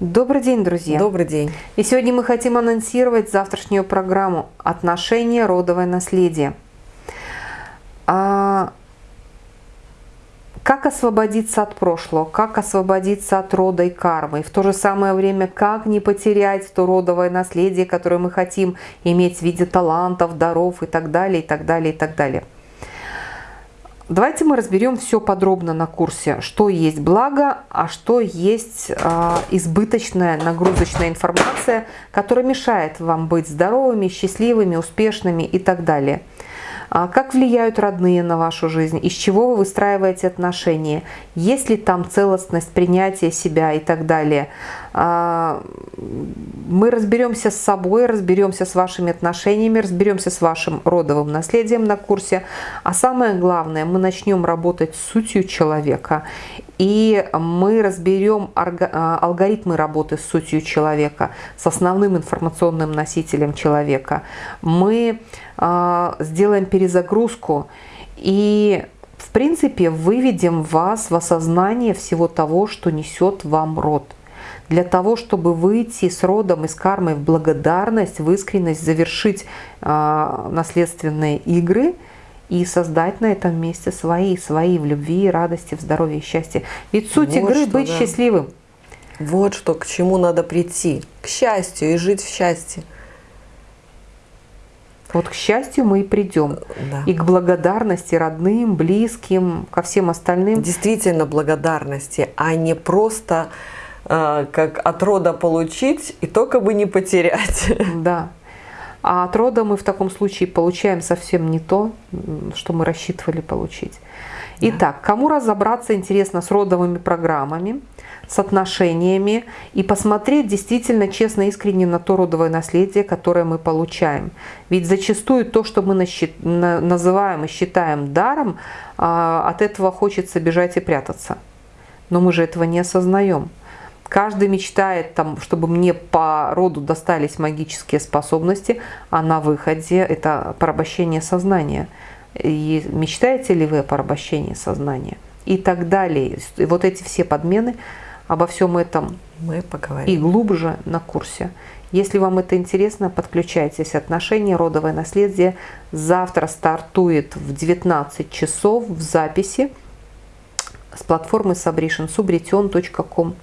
Добрый день, друзья! Добрый день! И сегодня мы хотим анонсировать завтрашнюю программу «Отношения. Родовое наследие». А, как освободиться от прошлого, как освободиться от рода и кармы, и в то же самое время, как не потерять то родовое наследие, которое мы хотим иметь в виде талантов, даров и так далее, и так далее, и так далее. Давайте мы разберем все подробно на курсе, что есть благо, а что есть э, избыточная нагрузочная информация, которая мешает вам быть здоровыми, счастливыми, успешными и так далее. А как влияют родные на вашу жизнь, из чего вы выстраиваете отношения, есть ли там целостность принятия себя и так далее. А, мы разберемся с собой, разберемся с вашими отношениями, разберемся с вашим родовым наследием на курсе. А самое главное, мы начнем работать с сутью человека. И мы разберем а, алгоритмы работы с сутью человека, с основным информационным носителем человека. Мы а, сделаем перезагрузку и в принципе выведем вас в осознание всего того, что несет вам род. Для того, чтобы выйти с родом и с кармой в благодарность, в искренность, завершить э, наследственные игры и создать на этом месте свои, свои в любви, радости, в здоровье и счастье. Ведь суть вот игры что, быть да. счастливым. Вот что, к чему надо прийти, к счастью и жить в счастье. Вот к счастью мы и придем. Да. И к благодарности родным, близким, ко всем остальным. Действительно благодарности, а не просто э, как от рода получить и только бы не потерять. Да. А от рода мы в таком случае получаем совсем не то, что мы рассчитывали получить. Итак, кому разобраться интересно с родовыми программами, с отношениями и посмотреть действительно честно, искренне на то родовое наследие, которое мы получаем. Ведь зачастую то, что мы называем и считаем даром, а, от этого хочется бежать и прятаться. Но мы же этого не осознаем. Каждый мечтает, там, чтобы мне по роду достались магические способности, а на выходе это порабощение сознания. И мечтаете ли вы о порабощении сознания? И так далее. И вот эти все подмены, обо всем этом мы поговорим. И глубже на курсе. Если вам это интересно, подключайтесь. Отношения, родовое наследие. Завтра стартует в 19 часов в записи с платформы subretion.subretion.com.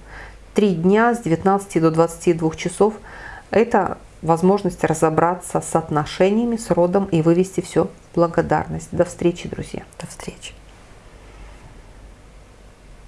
3 дня с 19 до 22 часов – это возможность разобраться с отношениями, с родом и вывести все в благодарность. До встречи, друзья. До встречи.